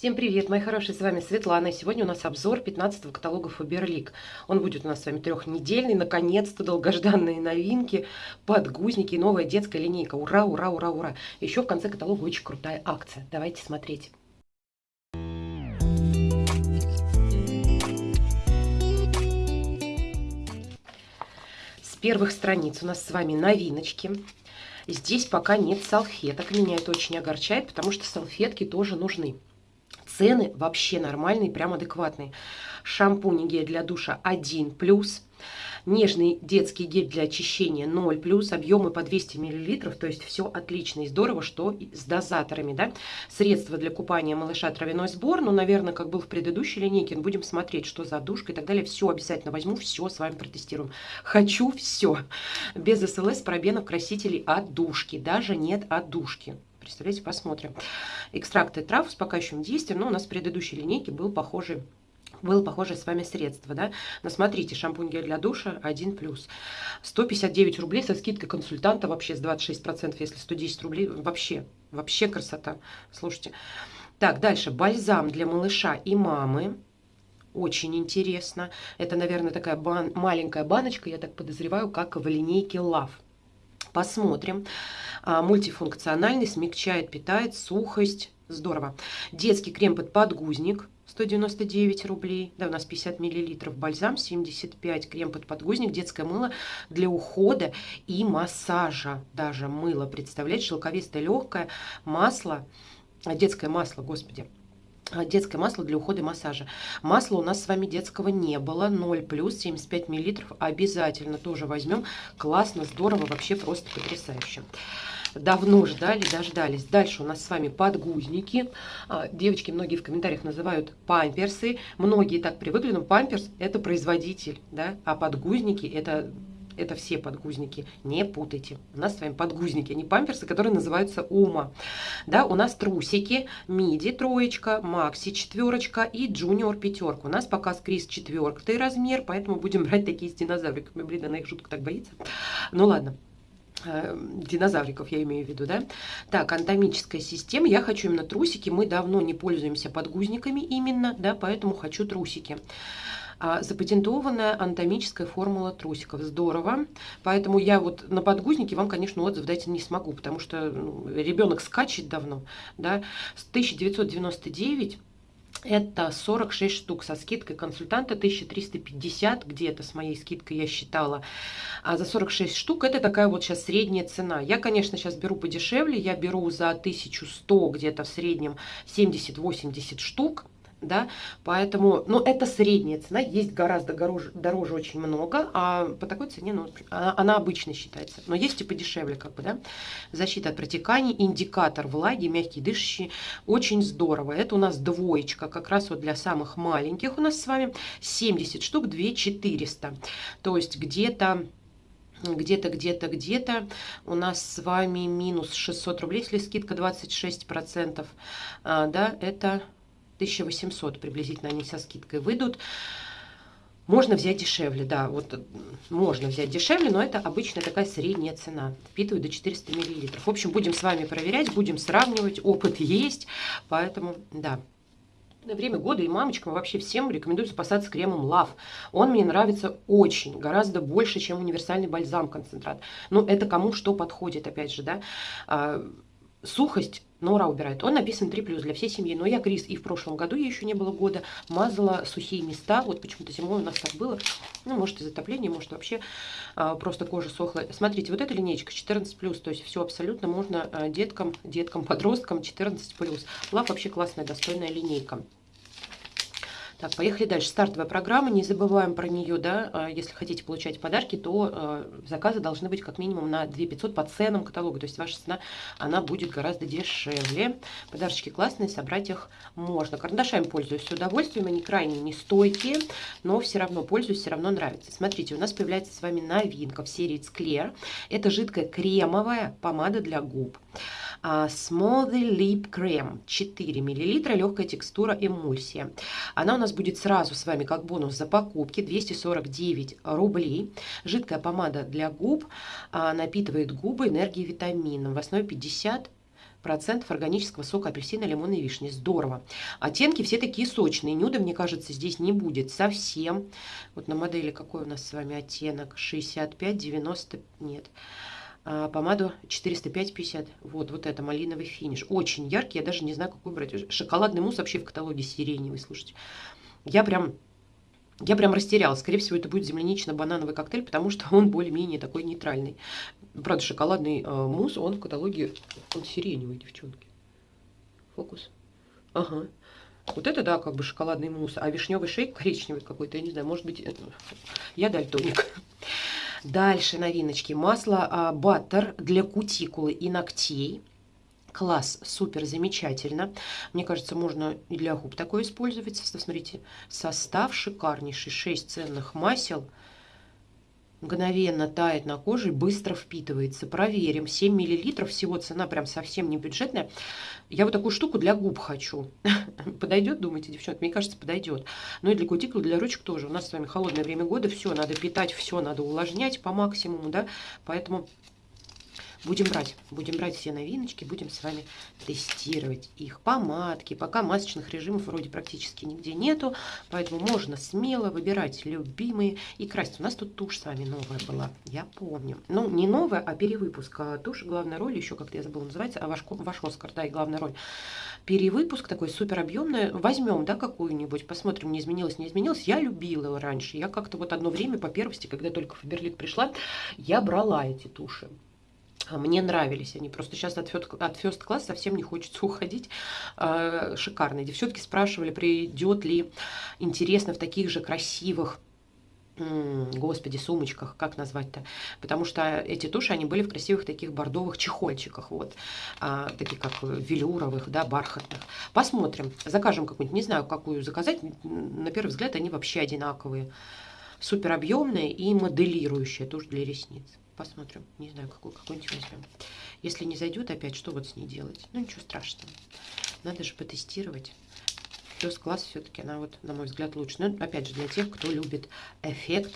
Всем привет, мои хорошие, с вами Светлана. Сегодня у нас обзор 15 каталога Фаберлик. Он будет у нас с вами трехнедельный, наконец-то долгожданные новинки, подгузники, новая детская линейка. Ура, ура, ура, ура. Еще в конце каталога очень крутая акция. Давайте смотреть. С первых страниц у нас с вами новиночки. Здесь пока нет салфеток. Меня это очень огорчает, потому что салфетки тоже нужны. Цены вообще нормальные, прям адекватные. Шампунь и гель для душа 1+. плюс. Нежный детский гель для очищения 0 плюс, объемы по 200 мл, то есть все отлично и здорово, что с дозаторами, да. Средства для купания малыша травяной сбор, ну, наверное, как был в предыдущей линейке, ну, будем смотреть, что за душка и так далее. Все обязательно возьму, все с вами протестируем. Хочу все. Без СЛС, пробенов, красителей от душки, даже нет от душки. Представляете, посмотрим. Экстракты трав успокаивающим действием, но у нас в предыдущей линейке был похожий было похожее с вами средство, да. Но смотрите, шампунь гель для душа 1 плюс. 159 рублей со скидкой консультанта вообще с 26%, если 110 рублей, вообще, вообще красота. Слушайте. Так, дальше, бальзам для малыша и мамы. Очень интересно. Это, наверное, такая бан маленькая баночка, я так подозреваю, как в линейке Love. Посмотрим. А, мультифункциональный, смягчает, питает, сухость. Здорово. Детский крем под подгузник. 199 рублей. Да, у нас 50 миллилитров. Бальзам 75. Крем под подгузник. Детское мыло для ухода и массажа. Даже мыло. Представляете, шелковистое легкое масло. Детское масло, господи детское масло для ухода и массажа. Масла у нас с вами детского не было, 0 плюс, 75 миллилитров, обязательно тоже возьмем. Классно, здорово, вообще просто потрясающе. Давно ждали, дождались. Дальше у нас с вами подгузники. А, девочки многие в комментариях называют памперсы. Многие так привыкли, но памперс это производитель, да, а подгузники это это все подгузники, не путайте. У нас с вами подгузники, а не памперсы, которые называются Ума. Да, у нас трусики, миди троечка, макси четверочка и джуниор пятерка. У нас пока скриз четвертый размер, поэтому будем брать такие с динозавриками. Блин, она их жутко так боится. Ну ладно э, динозавриков я имею в виду, да. Так, анатомическая система. Я хочу именно трусики. Мы давно не пользуемся подгузниками именно, да, поэтому хочу трусики. Запатентованная анатомическая формула трусиков. Здорово. Поэтому я вот на подгузнике вам, конечно, отзыв дать не смогу, потому что ну, ребенок скачет давно. Да? С 1999 это 46 штук со скидкой консультанта 1350 где-то с моей скидкой я считала. А за 46 штук это такая вот сейчас средняя цена. Я, конечно, сейчас беру подешевле. Я беру за 1100 где-то в среднем 70-80 штук да, поэтому, ну, это средняя цена, есть гораздо дороже, дороже очень много, а по такой цене, ну, она, она обычно считается, но есть и подешевле, как бы, да, защита от протеканий, индикатор влаги, мягкий дышащий, очень здорово, это у нас двоечка, как раз вот для самых маленьких у нас с вами 70 штук, 2 400, то есть где-то где-то, где-то, где-то у нас с вами минус 600 рублей, если скидка 26%, а, да, это 1800 приблизительно они со скидкой выйдут. Можно взять дешевле, да, вот можно взять дешевле, но это обычная такая средняя цена. Впитывают до 400 миллилитров. В общем, будем с вами проверять, будем сравнивать, опыт есть, поэтому, да. На время года и мамочкам вообще всем рекомендую запасаться кремом Love. Он мне нравится очень, гораздо больше, чем универсальный бальзам-концентрат. Но это кому что подходит, опять же, да. А, сухость Нора убирает. Он написан 3 плюс для всей семьи. Но я Крис и в прошлом году, ей еще не было года, мазала сухие места. Вот почему-то зимой у нас так было. Ну, может, из затопления, может, вообще а, просто кожа сохла. Смотрите, вот эта линейка 14 плюс. То есть все абсолютно можно а, деткам, деткам, подросткам 14 плюс. Лав вообще классная, достойная линейка. Так, поехали дальше. Стартовая программа, не забываем про нее, да, а, если хотите получать подарки, то а, заказы должны быть как минимум на 2500 по ценам каталога, то есть ваша цена, она будет гораздо дешевле. Подарочки классные, собрать их можно. Карандашами пользуюсь с удовольствием, они крайне не стойкие, но все равно пользуюсь, все равно нравится. Смотрите, у нас появляется с вами новинка в серии Clear. Это жидкая кремовая помада для губ. А, Smoothie Lip Cream 4 мл, легкая текстура эмульсия. Она у нас будет сразу с вами как бонус за покупки 249 рублей. Жидкая помада для губ а, напитывает губы энергией витамином. В основе 50 процентов органического сока апельсина, лимона и вишни. Здорово. Оттенки все такие сочные. Нюда, мне кажется, здесь не будет совсем. Вот на модели какой у нас с вами оттенок? 65, 90, нет. А, помаду 405-50. Вот, вот это малиновый финиш. Очень яркий, я даже не знаю, какой брать. Шоколадный мусс вообще в каталоге сиреневый, слушайте. Я прям я прям растерялась. Скорее всего, это будет землянично-банановый коктейль, потому что он более-менее такой нейтральный. Правда, шоколадный э, мусс, он в каталоге, он сиреневый, девчонки. Фокус. Ага. Вот это, да, как бы шоколадный мусс. А вишневый шейк коричневый какой-то, я не знаю, может быть, это... я дальтоник. Дальше новиночки. Масло а, баттер для кутикулы и ногтей. Класс, супер, замечательно. Мне кажется, можно и для губ такое использовать. Смотрите, состав шикарнейший. 6 ценных масел. Мгновенно тает на коже быстро впитывается. Проверим. 7 миллилитров. Всего цена прям совсем не бюджетная. Я вот такую штуку для губ хочу. подойдет, думаете, девчонки? Мне кажется, подойдет. Но и для кутикул, для ручек тоже. У нас с вами холодное время года. Все надо питать, все надо увлажнять по максимуму. да. Поэтому Будем брать, будем брать все новиночки, будем с вами тестировать их. Помадки, пока масочных режимов вроде практически нигде нету, поэтому можно смело выбирать любимые и красить. У нас тут тушь с вами новая была, я помню. Ну, не новая, а перевыпуск. А тушь, главная роль, еще как-то я забыла называется, а ваш, ваш Оскар, да, и главная роль. Перевыпуск такой супер объемный. Возьмем, да, какую-нибудь, посмотрим, не изменилось, не изменилось. Я любила раньше. Я как-то вот одно время по первости, когда только в Берлик пришла, я брала эти туши. А мне нравились они. Просто сейчас от First, от first Class совсем не хочется уходить. А, шикарные. Девчонки спрашивали, придет ли интересно в таких же красивых господи, сумочках, как назвать-то, потому что эти туши, они были в красивых таких бордовых чехольчиках, вот, а, такие как велюровых, да, бархатных. Посмотрим, закажем какую-нибудь, не знаю, какую заказать, на первый взгляд они вообще одинаковые, супер объемные и моделирующие тушь для ресниц. Посмотрим. Не знаю, какую, какую-нибудь возьмем. Если не зайдет опять, что вот с ней делать? Ну, ничего страшного. Надо же потестировать. Плюс класс все-таки она вот, на мой взгляд, лучше. Но опять же, для тех, кто любит эффект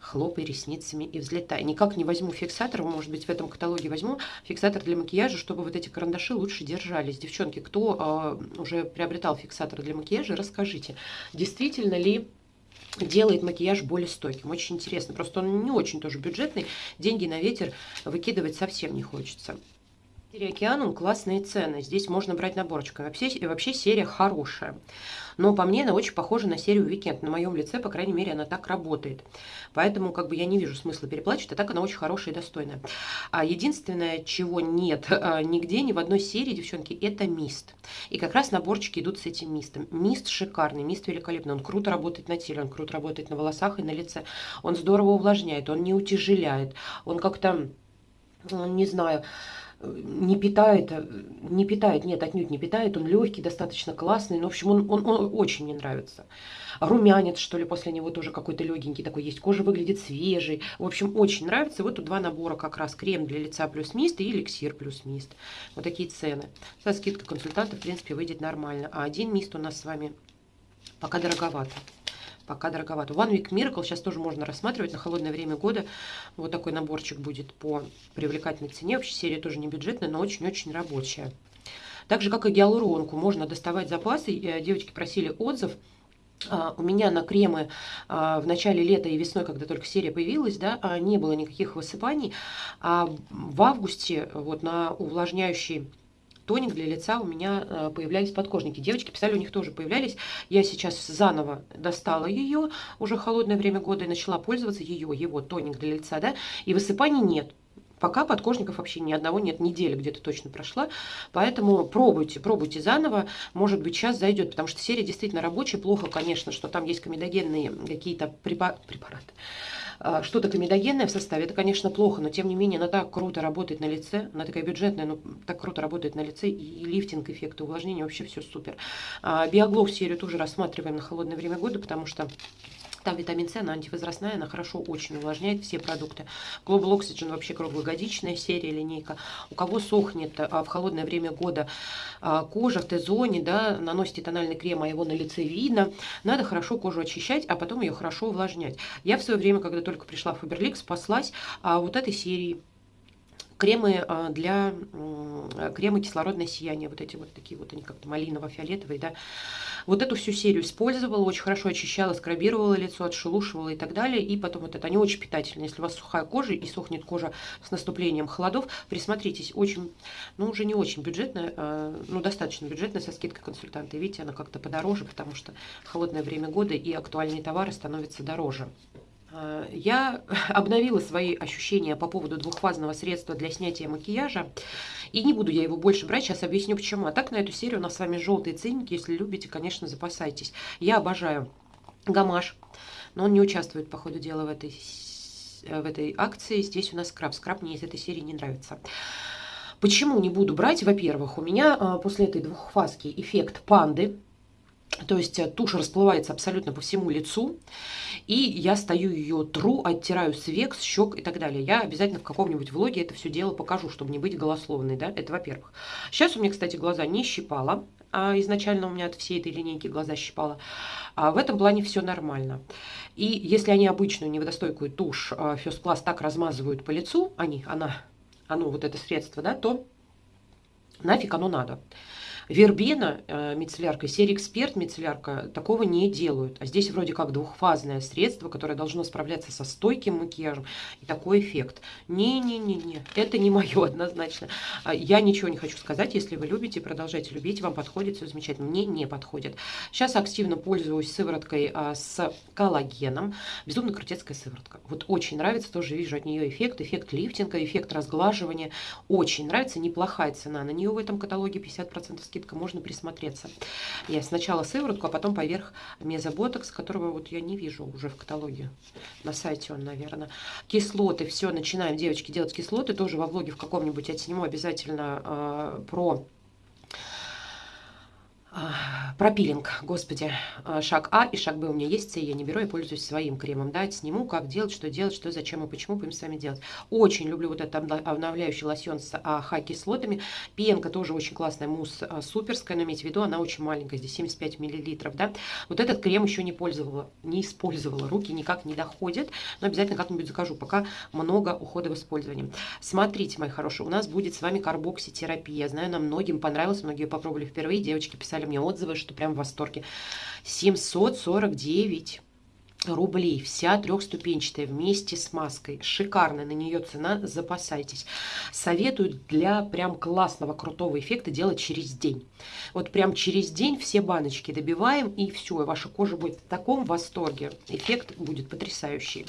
хлопай ресницами и взлетай. Никак не возьму фиксатор, может быть, в этом каталоге возьму фиксатор для макияжа, чтобы вот эти карандаши лучше держались. Девчонки, кто э, уже приобретал фиксатор для макияжа, расскажите, действительно ли делает макияж более стойким. Очень интересно. Просто он не очень тоже бюджетный. Деньги на ветер выкидывать совсем не хочется. Океанум классные цены. Здесь можно брать наборчиками. Вообще, вообще серия хорошая. Но по мне она очень похожа на серию Weekend. На моем лице, по крайней мере, она так работает. Поэтому как бы я не вижу смысла переплачивать, а так она очень хорошая и достойная. А единственное, чего нет а, нигде, ни в одной серии, девчонки, это мист. И как раз наборчики идут с этим мистом. Мист шикарный, мист великолепный. Он круто работает на теле, он круто работает на волосах и на лице. Он здорово увлажняет, он не утяжеляет. Он как-то, не знаю не питает, не питает, нет, отнюдь не питает, он легкий, достаточно классный, но, в общем, он, он, он очень мне нравится. Румянец, что ли, после него тоже какой-то легенький такой есть, кожа выглядит свежей, в общем, очень нравится. Вот тут два набора как раз, крем для лица плюс мист и эликсир плюс мист. Вот такие цены. Со скидкой консультанта, в принципе, выйдет нормально. А один мист у нас с вами пока дороговато пока дороговато. One Week Miracle сейчас тоже можно рассматривать на холодное время года. Вот такой наборчик будет по привлекательной цене. Вообще серия тоже не бюджетная, но очень-очень рабочая. Так же, как и гиалуронку, можно доставать запасы. Э, девочки просили отзыв. Uh, у меня на кремы uh, в начале лета и весной, когда только серия появилась, да, uh, не было никаких высыпаний. А в августе вот на увлажняющий тоник для лица у меня э, появлялись подкожники. Девочки писали, у них тоже появлялись. Я сейчас заново достала ее, уже холодное время года, и начала пользоваться ее, его тоник для лица, да, и высыпаний нет. Пока подкожников вообще ни одного нет, неделя где-то точно прошла. Поэтому пробуйте, пробуйте заново. Может быть, сейчас зайдет, потому что серия действительно рабочая. Плохо, конечно, что там есть комедогенные какие-то препараты. А, что-то комедогенное в составе, это, конечно, плохо, но тем не менее она так круто работает на лице, она такая бюджетная, но так круто работает на лице, и лифтинг, эффекты увлажнения, вообще все супер. А, Биоглоу серию тоже рассматриваем на холодное время года, потому что там витамин С, она антивозрастная, она хорошо очень увлажняет все продукты. Global Oxygen вообще круглогодичная серия, линейка. У кого сохнет а, в холодное время года а, кожа в Т-зоне, да, наносите тональный крем, а его на лице видно, надо хорошо кожу очищать, а потом ее хорошо увлажнять. Я в свое время, когда только пришла в Фаберлик, спаслась а, вот этой серии кремы а, для кремы кислородное сияние, вот эти вот такие вот, они как-то малиново-фиолетовые, да. Вот эту всю серию использовала, очень хорошо очищала, скрабировала лицо, отшелушивала и так далее. И потом вот это, они очень питательные. Если у вас сухая кожа и сохнет кожа с наступлением холодов, присмотритесь, очень, ну уже не очень бюджетная, а, ну достаточно бюджетная со скидкой консультанта. видите, она как-то подороже, потому что холодное время года и актуальные товары становятся дороже. Э, я обновила свои ощущения по поводу двухфазного средства для снятия макияжа. И не буду я его больше брать, сейчас объясню почему. А так на эту серию у нас с вами желтые ценники. Если любите, конечно, запасайтесь. Я обожаю гамаш, но он не участвует по ходу дела в этой, в этой акции. Здесь у нас скраб. Скраб мне из этой серии не нравится. Почему не буду брать? Во-первых, у меня э, после этой двухфазки эффект панды. То есть э, тушь расплывается абсолютно по всему лицу. И я стою ее тру, оттираю с век, с щек и так далее. Я обязательно в каком-нибудь влоге это все дело покажу, чтобы не быть голословной. Да? Это во-первых. Сейчас у меня, кстати, глаза не щипало. А изначально у меня от всей этой линейки глаза щипало. А в этом плане все нормально. И если они обычную неводостойкую тушь Фёспласт так размазывают по лицу, они, она, оно, вот это средство, да, то нафиг оно надо. Вербена э, мицеллярка, серия Эксперт мицеллярка такого не делают. А здесь вроде как двухфазное средство, которое должно справляться со стойким макияжем. И такой эффект. Не-не-не-не, это не мое однозначно. А я ничего не хочу сказать. Если вы любите, продолжайте любить. Вам подходит, все замечательно. Мне не подходит. Сейчас активно пользуюсь сывороткой а, с коллагеном. Безумно крутецкая сыворотка. Вот очень нравится, тоже вижу от нее эффект. Эффект лифтинга, эффект разглаживания. Очень нравится. Неплохая цена на нее в этом каталоге. 50% скидка скидка, можно присмотреться. Я сначала сыворотку, а потом поверх мезоботокс, которого вот я не вижу уже в каталоге. На сайте он, наверное. Кислоты, все, начинаем, девочки, делать кислоты. Тоже во влоге в каком-нибудь я сниму обязательно э, про про пилинг, господи, а, шаг А и шаг Б у меня есть, С я не беру, я пользуюсь своим кремом, да, сниму, как делать, что делать, что, зачем и почему будем с вами делать. Очень люблю вот этот обновляющий лосьон с АХ-кислотами, пенка тоже очень классная, мусс а, суперская, но имейте в виду, она очень маленькая, здесь 75 миллилитров, да. Вот этот крем еще не пользовала, не использовала, руки никак не доходят, но обязательно как-нибудь закажу, пока много ухода в использовании. Смотрите, мои хорошие, у нас будет с вами карбокситерапия, знаю, нам многим понравилось, многие попробовали впервые, девочки писали писали мне отзывы, что прям в восторге. 749 рублей. Вся трехступенчатая вместе с маской. Шикарная на нее цена, запасайтесь. Советую для прям классного, крутого эффекта делать через день. Вот прям через день все баночки добиваем и все, ваша кожа будет в таком восторге. Эффект будет потрясающий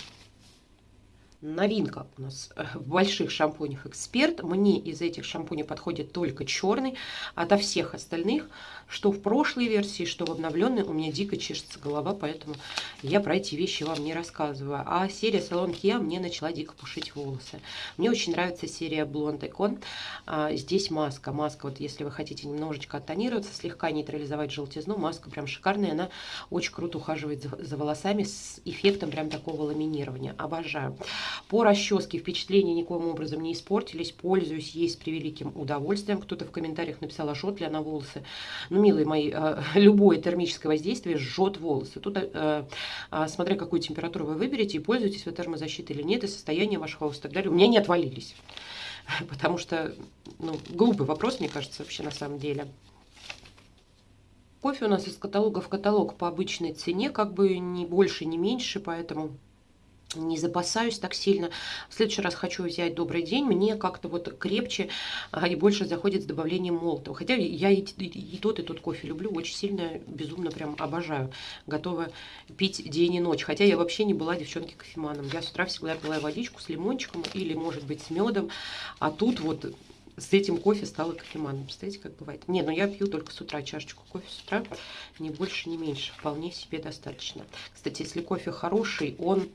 новинка у нас э, в больших шампунях Эксперт. Мне из этих шампуней подходит только черный. Ото всех остальных, что в прошлой версии, что в обновленной, у меня дико чешется голова, поэтому я про эти вещи вам не рассказываю. А серия Салон Kia мне начала дико пушить волосы. Мне очень нравится серия Blonde Icon. А, здесь маска. Маска, вот если вы хотите немножечко оттонироваться, слегка нейтрализовать желтизну, маска прям шикарная. Она очень круто ухаживает за, за волосами с эффектом прям такого ламинирования. Обожаю. По расческе впечатления никоим образом не испортились. Пользуюсь ей с превеликим удовольствием. Кто-то в комментариях написал, а жжет ли она волосы. Ну, милые мои, э, любое термическое воздействие жжет волосы. Тут, э, э, смотря какую температуру вы выберете, и пользуетесь вы термозащитой или нет, и состояние ваших волос и так далее, у меня не отвалились. Потому что, ну, глупый вопрос, мне кажется, вообще на самом деле. Кофе у нас из каталога в каталог по обычной цене, как бы ни больше, ни меньше, поэтому не запасаюсь так сильно. В следующий раз хочу взять «Добрый день». Мне как-то вот крепче а, и больше заходит с добавлением молотого. Хотя я и, и, тот, и тот кофе люблю. Очень сильно, безумно прям обожаю. Готова пить день и ночь. Хотя я вообще не была девчонки-кофеманом. Я с утра всегда пила водичку с лимончиком или, может быть, с медом. А тут вот с этим кофе стала кофеманом. Представляете, как бывает? Не, ну я пью только с утра чашечку кофе с утра. Ни больше, ни меньше. Вполне себе достаточно. Кстати, если кофе хороший, он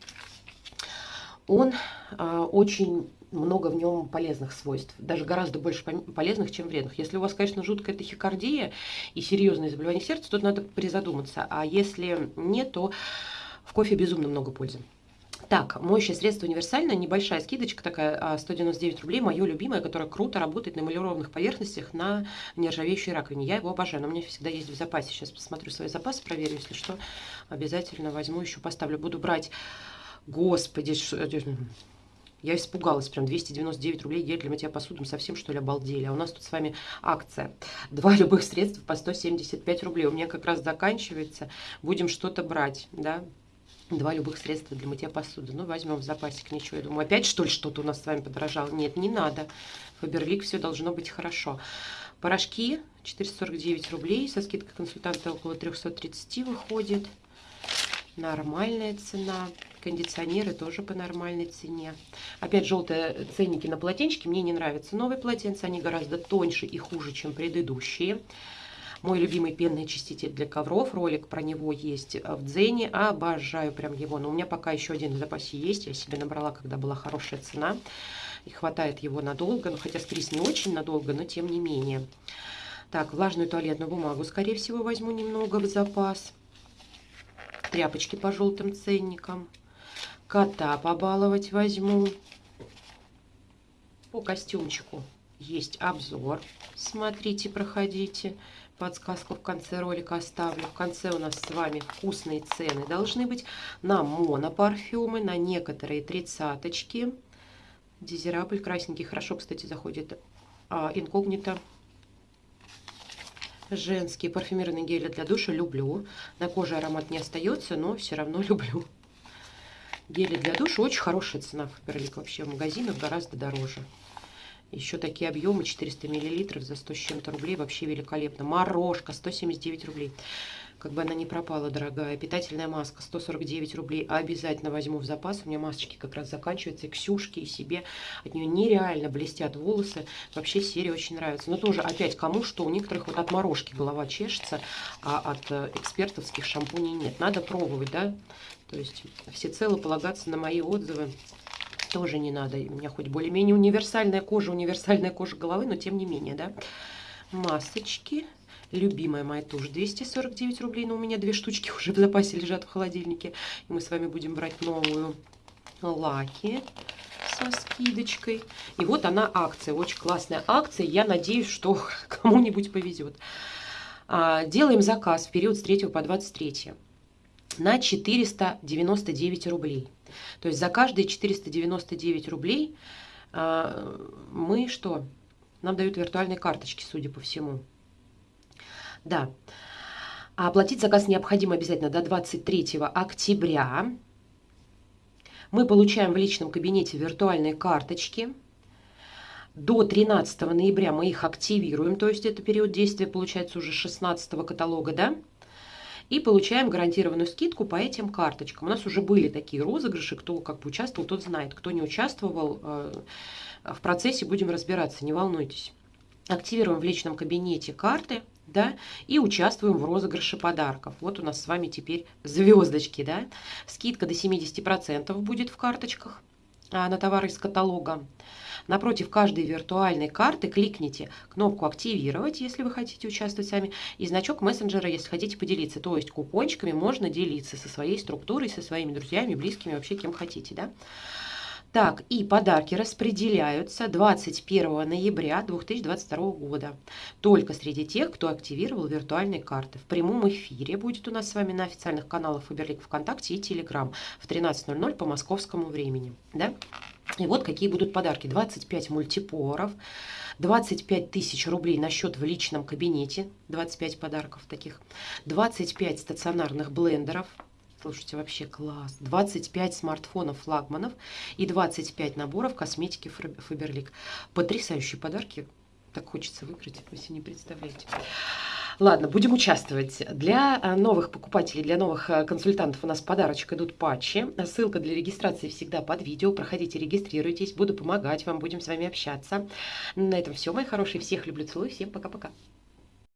он э, очень много в нем полезных свойств, даже гораздо больше полезных, чем вредных. Если у вас, конечно, жуткая тахикардия и серьезные заболевания сердца, тут надо призадуматься. А если нет, то в кофе безумно много пользы. Так, моющее средство универсальное, небольшая скидочка такая, 199 а, рублей, мое любимое, которое круто работает на эмалированных поверхностях на нержавеющей раковине. Я его обожаю, но у меня всегда есть в запасе. Сейчас посмотрю свои запасы, проверю, если что, обязательно возьму, еще поставлю. Буду брать Господи, Я испугалась, прям 299 рублей гель для мытья посуды. Мы совсем, что ли, обалдели. А у нас тут с вами акция. Два любых средства по 175 рублей. У меня как раз заканчивается. Будем что-то брать, да. Два любых средства для мытья посуды. Ну, возьмем в запасик, ничего. Я думаю, опять что ли что-то у нас с вами подорожало? Нет, не надо. Фаберлик, все должно быть хорошо. Порошки 449 рублей. Со скидкой консультанта около 330 выходит. Нормальная цена. Кондиционеры тоже по нормальной цене. Опять желтые ценники на полотенчики. Мне не нравятся новые полотенца. Они гораздо тоньше и хуже, чем предыдущие. Мой любимый пенный очиститель для ковров. Ролик про него есть в Дзене. Обожаю прям его. Но у меня пока еще один в запасе есть. Я себе набрала, когда была хорошая цена. И хватает его надолго. Ну, хотя скрис не очень надолго, но тем не менее. Так, влажную туалетную бумагу, скорее всего, возьму немного в запас. Тряпочки по желтым ценникам. Кота побаловать возьму. По костюмчику есть обзор. Смотрите, проходите. Подсказку в конце ролика оставлю. В конце у нас с вами вкусные цены должны быть на монопарфюмы, на некоторые тридцаточки. Дизерабль красненький. Хорошо, кстати, заходит а, инкогнито. Женские парфюмированные гели для душа люблю. На коже аромат не остается, но все равно люблю. Гели для душа очень хорошая цена в Фаберлик. Вообще в магазинах гораздо дороже. Еще такие объемы 400 миллилитров за 100 с чем-то рублей. Вообще великолепно. Морожка 179 рублей. Как бы она не пропала, дорогая. Питательная маска 149 рублей. Обязательно возьму в запас. У меня масочки как раз заканчиваются. И Ксюшки, и себе. От нее нереально блестят волосы. Вообще серия очень нравится. Но тоже опять кому что. У некоторых вот от морожки голова чешется, а от э, экспертовских шампуней нет. Надо пробовать, да? То есть всецело полагаться на мои отзывы тоже не надо. У меня хоть более-менее универсальная кожа, универсальная кожа головы, но тем не менее, да. Масочки. Любимая моя тушь 249 рублей, но у меня две штучки уже в запасе лежат в холодильнике. И мы с вами будем брать новую лаки со скидочкой. И вот она акция, очень классная акция. Я надеюсь, что кому-нибудь повезет. А, делаем заказ в период с 3 по 23 на 499 рублей. То есть за каждые 499 рублей э, мы что? Нам дают виртуальные карточки, судя по всему. Да. А оплатить заказ необходимо обязательно до 23 октября. Мы получаем в личном кабинете виртуальные карточки. До 13 ноября мы их активируем, то есть это период действия получается уже 16 каталога, да? И получаем гарантированную скидку по этим карточкам. У нас уже были такие розыгрыши, кто как бы участвовал, тот знает. Кто не участвовал, э, в процессе будем разбираться, не волнуйтесь. Активируем в личном кабинете карты, да, и участвуем в розыгрыше подарков. Вот у нас с вами теперь звездочки, да. Скидка до 70% будет в карточках на товары из каталога. Напротив каждой виртуальной карты кликните кнопку «Активировать», если вы хотите участвовать сами, и значок мессенджера, если хотите поделиться. То есть купончиками можно делиться со своей структурой, со своими друзьями, близкими, вообще кем хотите. Да? Так, и подарки распределяются 21 ноября 2022 года. Только среди тех, кто активировал виртуальные карты. В прямом эфире будет у нас с вами на официальных каналах Фаберлик ВКонтакте и Телеграм в 13.00 по московскому времени. Да? И вот какие будут подарки. 25 мультипоров, 25 тысяч рублей на счет в личном кабинете, 25 подарков таких, 25 стационарных блендеров, слушайте, вообще класс, 25 смартфонов флагманов и 25 наборов косметики Фаберлик. Потрясающие подарки, так хочется выиграть, вы себе не представляете. Ладно, будем участвовать. Для э, новых покупателей, для новых э, консультантов у нас подарочек идут патчи. Ссылка для регистрации всегда под видео. Проходите, регистрируйтесь. Буду помогать вам, будем с вами общаться. На этом все, мои хорошие. Всех люблю, целую. Всем пока-пока.